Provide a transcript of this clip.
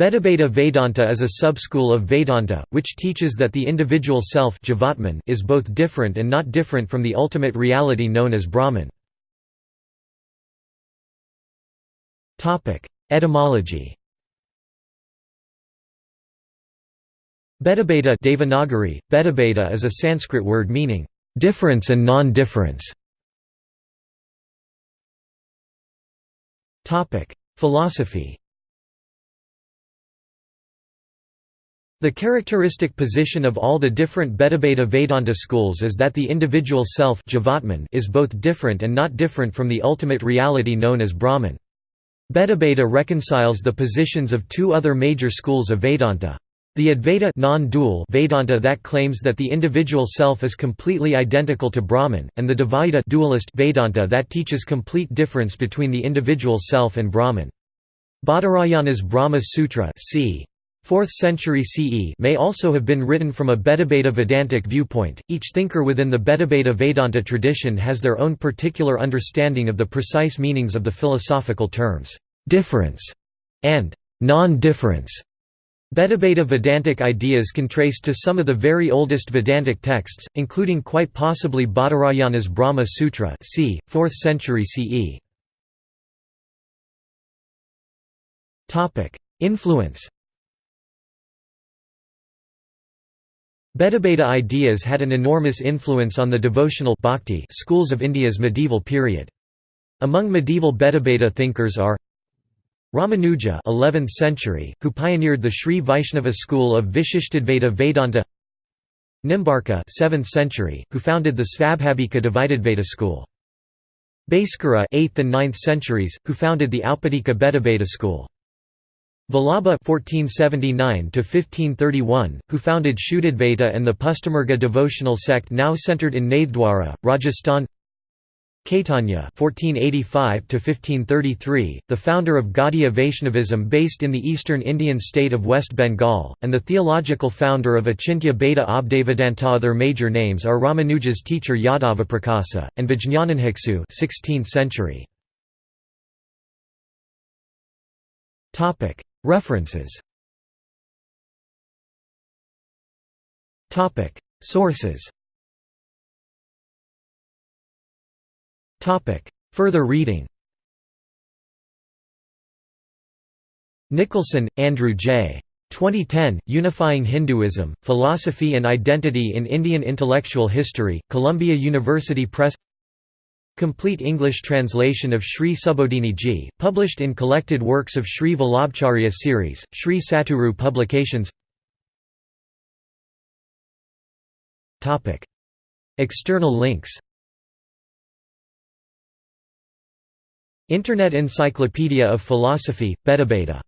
Bhedabheda Vedanta is a subschool of Vedanta, which teaches that the individual self is both different and not different from the ultimate reality known as Brahman. Etymology Bhedabheda Devanagari, Bhedabheda is a Sanskrit word meaning, "...difference and non-difference". Philosophy The characteristic position of all the different Bhedabheda Vedanta schools is that the individual self is both different and not different from the ultimate reality known as Brahman. Bhedabheda reconciles the positions of two other major schools of Vedanta. The Advaita non-dual Vedanta that claims that the individual self is completely identical to Brahman, and the Dvaita dualist Vedanta that teaches complete difference between the individual self and Brahman. Badarayana's Brahma Sutra c. 4th century CE may also have been written from a Bhedabheda Vedantic viewpoint. Each thinker within the Bhedabheda Vedanta tradition has their own particular understanding of the precise meanings of the philosophical terms difference and non-difference. Bhedabheda Vedantic ideas can trace to some of the very oldest Vedantic texts, including quite possibly Badarayana's Brahma Sutra c. 4th century CE. Influence Bhedabheda ideas had an enormous influence on the devotional bhakti schools of India's medieval period. Among medieval Bhedabheda thinkers are Ramanuja 11th century, who pioneered the Sri Vaishnava school of Vishishtadvaita Vedanta Nimbarka 7th century, who founded the Svabhavika Dvaitadvaita school. Bhaskara 8th and 9th centuries, who founded the Aupadika Bhedabheda school. Vallabha (1479–1531), who founded Shuddhadvaita and the Pushtimarga devotional sect now centered in Nathdwara, Rajasthan. Caitanya (1485–1533), the founder of Gaudiya Vaishnavism based in the eastern Indian state of West Bengal, and the theological founder of Achintya Bheda Abheda Vedanta. Other major names are Ramanuja's teacher Yadavaprakasa and Vijñanabhiksu (16th century). References. Sources. Further reading. Nicholson, Andrew J. 2010, Unifying Hinduism, Philosophy and Identity in Indian Intellectual History, Columbia University Press Complete English translation of Sri Subodhini Ji, published in Collected Works of Sri Vallabhacharya series, Sri Satguru Publications. External links Internet Encyclopedia of Philosophy, Bhedabheda